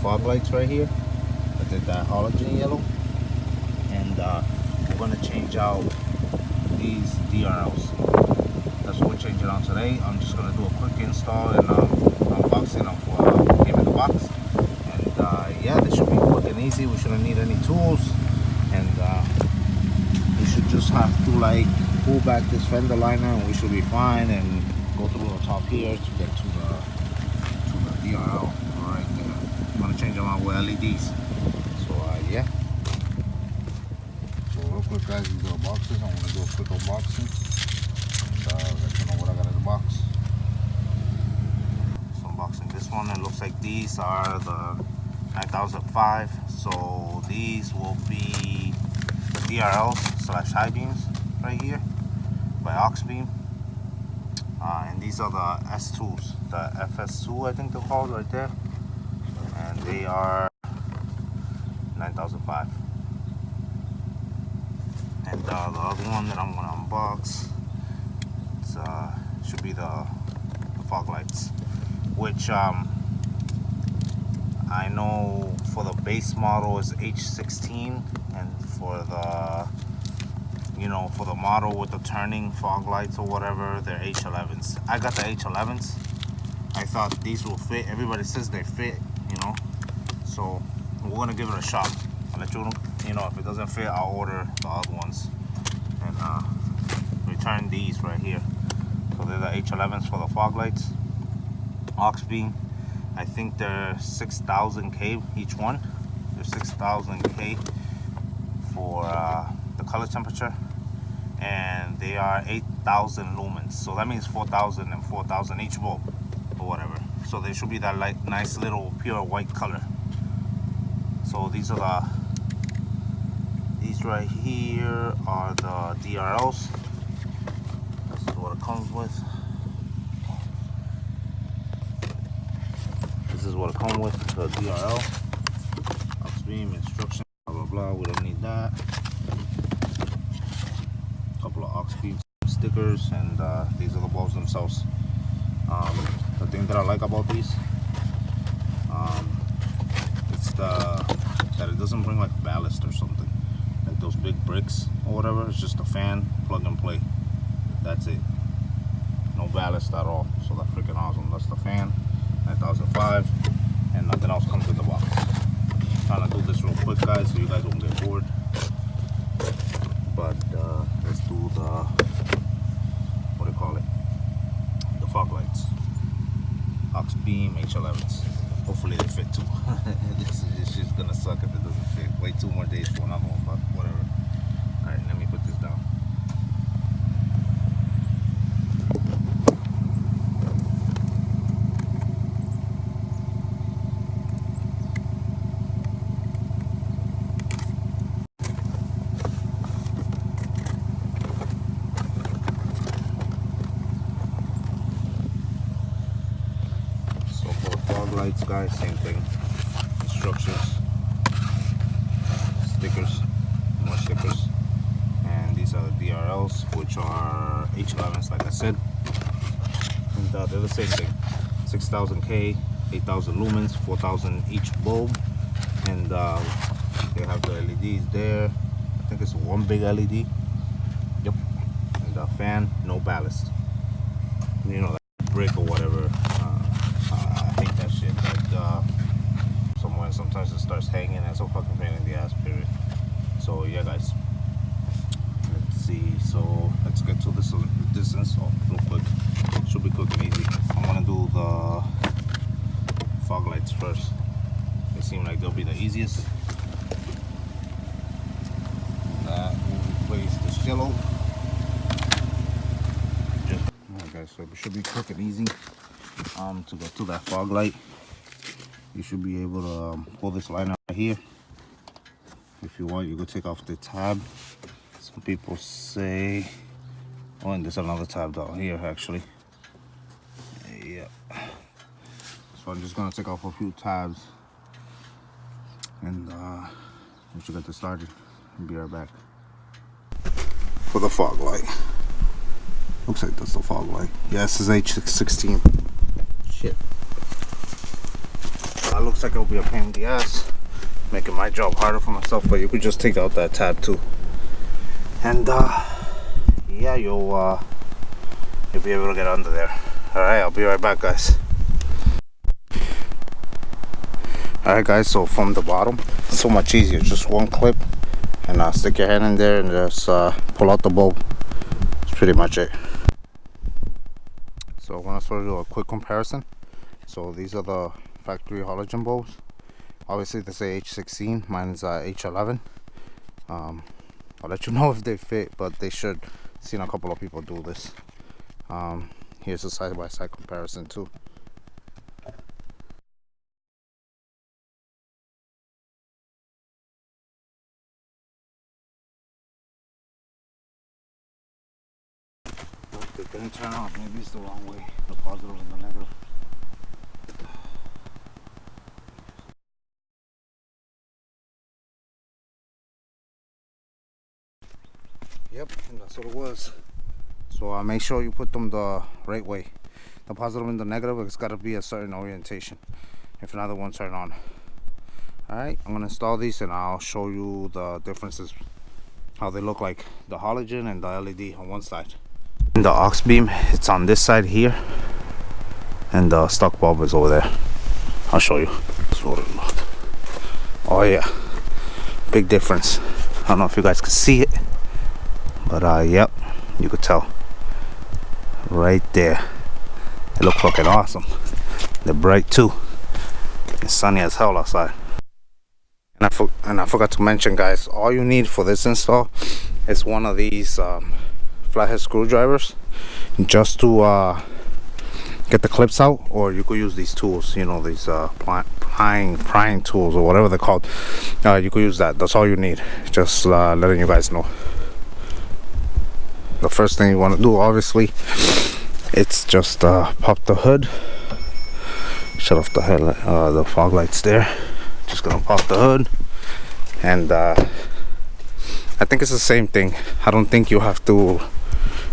fog lights right here. I did that halogen yellow. And uh, we're gonna change out these DRLs. That's what we're changing out today. I'm just gonna do a quick install and um, unboxing of uh, in the box. And uh, yeah, this should be quick and easy. We shouldn't need any tools. And uh, we should just have to like pull back this fender liner and we should be fine and go through the top here to get to the DRL right there. With LEDs. So uh, yeah. So real quick guys, these are boxes. I'm gonna do a quick unboxing and uh, let you know what I got in the box. So unboxing this one, it looks like these are the 9005. So these will be the DRLs slash high beams right here by Auxbeam. Uh, and these are the S2s, the FS2 I think they're called right there. They are 9005. And uh, the other one that I'm gonna unbox, it's, uh, should be the, the fog lights, which um, I know for the base model is H16, and for the you know, for the model with the turning fog lights or whatever, they're H11s. I got the H11s. I thought these will fit. Everybody says they fit. So we're gonna give it a shot. I'll let you know, you know, if it doesn't fit, I'll order the other ones and uh, return these right here. So they're the H11s for the fog lights. Auxbeam. I think they're 6,000K each one. They're 6,000K for uh, the color temperature and they are 8,000 lumens. So that means 4,000 and 4,000 each bulb or whatever. So they should be that light, nice little pure white color. So these are the, these right here are the DRLs. This is what it comes with. This is what it comes with, the DRL. Auxbeam instruction, blah, blah, blah. We don't need that couple of Auxbeam stickers and uh, these are the bulbs themselves um, the thing that I like about these um, it's the that. It doesn't bring like ballast or something. Like those big bricks or whatever. It's just a fan plug and play. That's it. No ballast at all. So that's freaking awesome. That's the fan 9005 and nothing else comes in the box. Trying to do this real quick guys so you guys won't get bored. But uh, let's do the what do you call it? The fog lights. Auxbeam h11s hopefully they fit too this is just gonna suck if it doesn't fit. Wait two more days for another one but whatever all right let me put this down So for fog lights, guys, same thing. Instructions, stickers, more stickers, and these are the DRLs, which are H11s, like I said. And uh, they're the same thing: 6,000K, 8,000 lumens, 4,000 each bulb, and uh, they have the LEDs there. I think it's one big LED. Yep. And the fan, no ballast. You know, like brick or whatever. Uh, I hate that shit. Like, uh, somewhere sometimes it starts hanging and so fucking pain in the ass, period. So, yeah, guys. Let's see. So, let's get to this this install real quick. Should be quick and easy. I'm gonna do the fog lights first. They seem like they'll be the easiest. That will replace the cello. Just, alright guys, so it should be quick and easy um, to get to that fog light you should be able to um, pull this line out right here. If you want you could take off the tab. Some people say oh and there's another tab down here actually. Yeah. So i'm just gonna take off a few tabs and uh we should get this started and be right back. For the fog light. Looks like that's the fog light. Yeah this is h16 shit looks like it'll be a pain in the ass making my job harder for myself but you could just take out that tab too. And uh yeah you'll uh you'll be able to get under there. All right i'll be right back guys. All right guys so from the bottom so much easier. Just one clip and uh, stick your hand in there and just uh, pull out the bulb that's pretty much it. So i'm going to show you a quick comparison. So these are the factory halogen bulbs obviously they say h16 mine's uh, h11 um, i'll let you know if they fit but they should seen a couple of people do this um, here's a side-by-side -side comparison too didn't turn on. Maybe it's the wrong way. The positive and the negative. Yep, and that's what it was. So uh, make sure you put them the right way. The positive and the negative, it's got to be a certain orientation. If another won't turn on. Alright, I'm going to install these and I'll show you the differences. How they look like the halogen and the LED on one side the aux beam it's on this side here and the stock bulb is over there I'll show you oh yeah big difference I don't know if you guys can see it but uh yep you could tell. Right there. It looks fucking awesome. They're bright too. It's sunny as hell outside. And I, and I forgot to mention guys all you need for this install is one of these um, flathead screwdrivers just to uh, get the clips out or you could use these tools you know these uh, prying prying tools or whatever they're called. Uh, you could use that. That's all you need. Just uh, letting you guys know the first thing you want to do obviously it's just uh, pop the hood shut off the head uh, the fog lights there just gonna pop the hood and uh, I think it's the same thing. I don't think you have to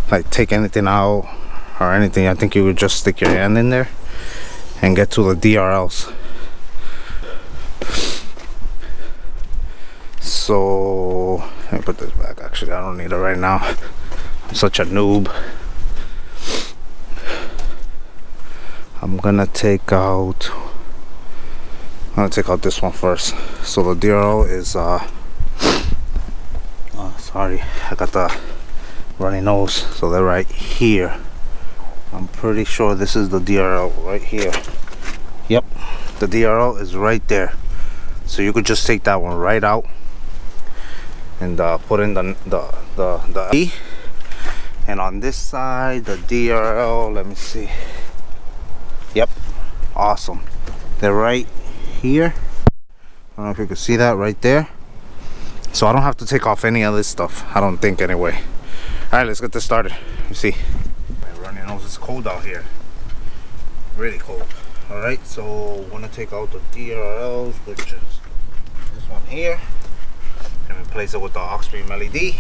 like take anything out or anything. I think you would just stick your hand in there and get to the DRLs so let me put this back actually I don't need it right now Such a noob. I'm gonna take out I'm gonna take out this one first. So the DRL is uh oh, sorry I got the runny nose. So they're right here. I'm pretty sure this is the DRL right here. Yep the DRL is right there. So you could just take that one right out and uh, put in the the the, the and on this side the DRL let me see. Yep awesome. They're right here. I don't know if you can see that right there. So I don't have to take off any of this stuff I don't think anyway. All right let's get this started. You see. My running nose it's cold out here. Really cold. All right so we're gonna take out the drls which is this one here. And replace it with the aux led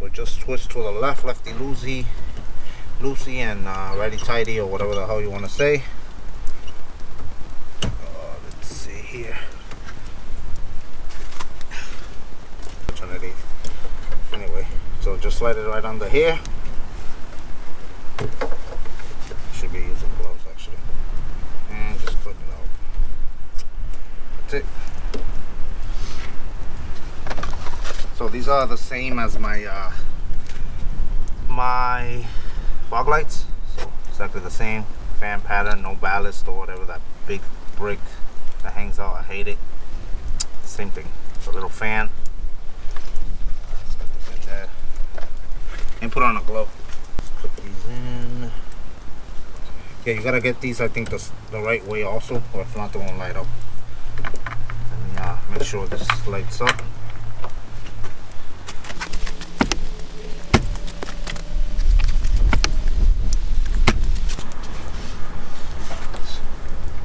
so just switch to the left lefty loosey loosey and uh, righty tighty or whatever the hell you want to say. Uh, let's see here. Anyway so just slide it right under here. Should be using gloves actually. And just put it out. That's it so these are the same as my uh, my fog lights so exactly the same fan pattern no ballast or whatever that big brick that hangs out I hate it same thing it's a little fan and put on a glove. Put these in. Yeah, you gotta get these, I think, the, the right way also, or if not, they won't light up. Let me uh, make sure this lights up.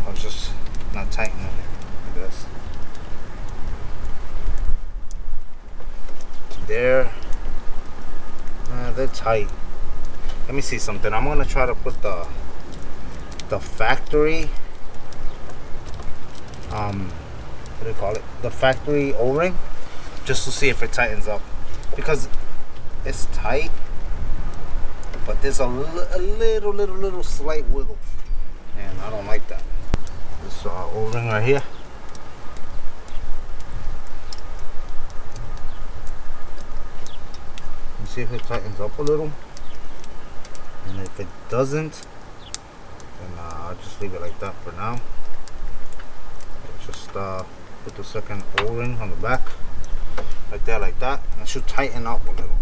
I was just not tightening it like this. There they're tight let me see something. I'm gonna try to put the the factory um what do you call it? The factory o-ring just to see if it tightens up. Because it's tight but there's a, a little little little slight wiggle. And i don't like that. This uh, o-ring right here. You see if it tightens up a little and if it doesn't then uh, I'll just leave it like that for now. Just uh, put the second o-ring on the back. Right there like that. And it should tighten up a little.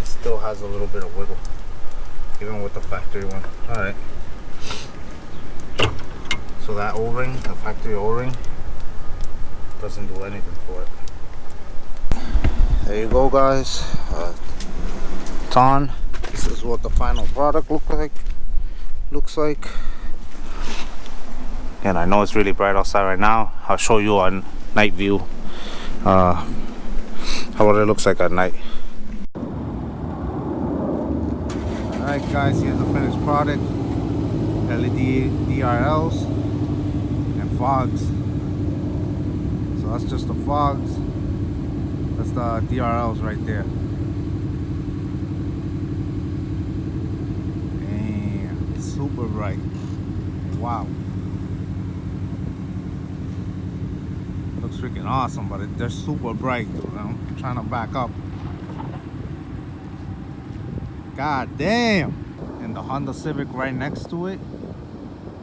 It still has a little bit of wiggle even with the factory one. All right so that o-ring the factory o-ring doesn't do anything for it. There you go guys. Uh, ton this is what the final product look like looks like. And I know it's really bright outside right now. I'll show you on night view uh, how it looks like at night. Alright guys here's the finished product. LED DRLs and fogs. So that's just the fogs. That's the DRLs right there Damn, super bright. Wow. Looks freaking awesome but it, they're super bright dude. I'm trying to back up. God damn! And the Honda Civic right next to it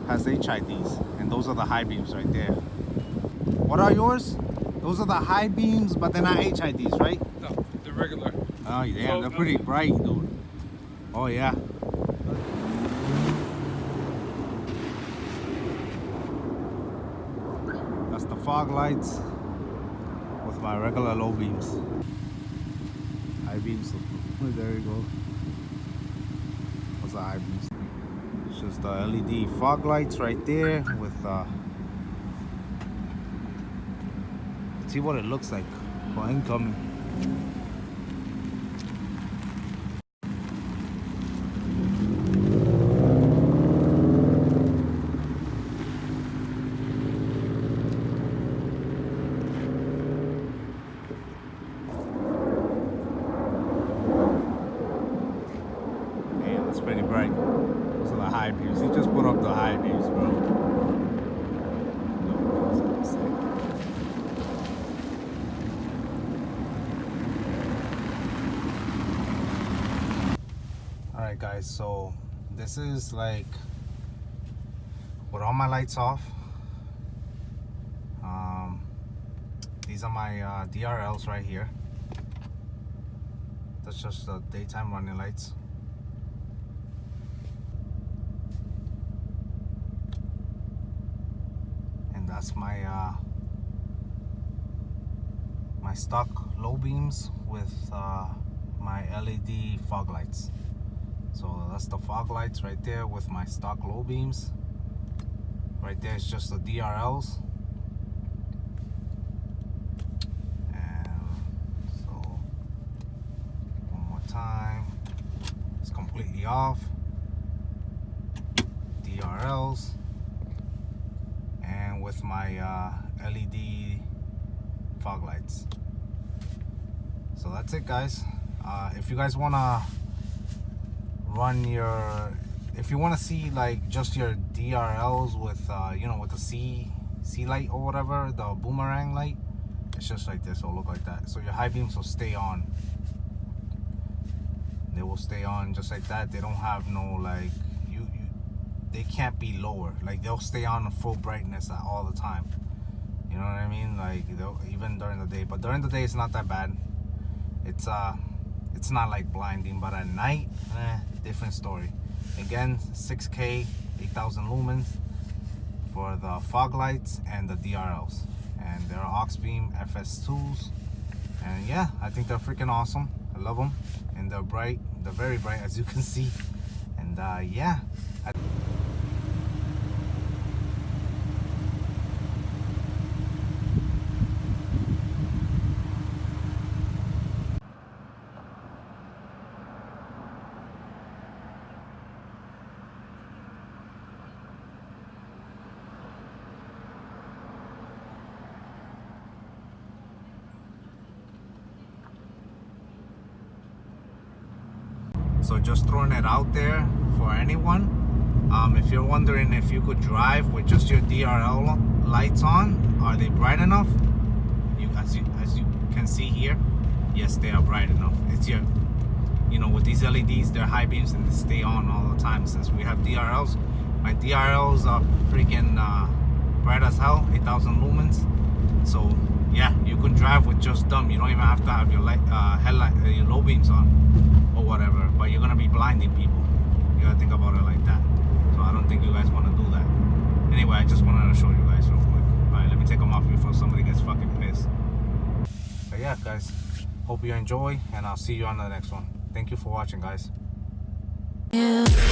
has HIDs and those are the high beams right there. What are yours? Those are the high beams but they're not HIDs right? No they're regular. Oh yeah they're uh, pretty bright dude. Oh yeah That's the fog lights with my regular low beams. High beams. There you go. What's the high beams? It's just the LED fog lights right there with uh see what it looks like for incoming. It's pretty bright. Those are the high beams. He just put up the high beams, bro. Alright guys, so this is like with all my lights off. Um, these are my uh, DRLs right here. That's just the daytime running lights. And that's my uh, my stock low beams with uh, my LED fog lights. So that's the fog lights right there with my stock low beams. Right there is just the DRLs. And so one more time. It's completely off. DRLs. With my uh, LED fog lights. So that's it guys. Uh, if you guys wanna run your if you want to see like just your DRLs with uh, you know with the C C light or whatever the boomerang light it's just like this it'll look like that so your high beams will stay on they will stay on just like that they don't have no like they can't be lower. Like they'll stay on full brightness all the time. You know what I mean? Like even during the day. But during the day it's not that bad. It's uh it's not like blinding. But at night eh, different story. Again 6k 8000 lumens for the fog lights and the drls and they're Auxbeam fs2s and yeah i think they're freaking awesome. I love them and they're bright. They're very bright as you can see. And uh yeah. I So just throwing it out there for anyone. Um, if you're wondering if you could drive with just your DRL lights on, are they bright enough? You as you as you can see here, yes, they are bright enough. It's your you know with these LEDs, they're high beams and they stay on all the time. Since we have DRLs, my DRLs are freaking uh, bright as hell, 8,000 lumens. So yeah, you can drive with just them. You don't even have to have your light, uh, headlight, uh, your low beams on whatever. But you're gonna be blinding people. You gotta think about it like that. So I don't think you guys want to do that. Anyway, I just wanted to show you guys real quick. All right, let me take them off before somebody gets fucking pissed. But yeah, guys, hope you enjoy, and I'll see you on the next one. Thank you for watching, guys. you.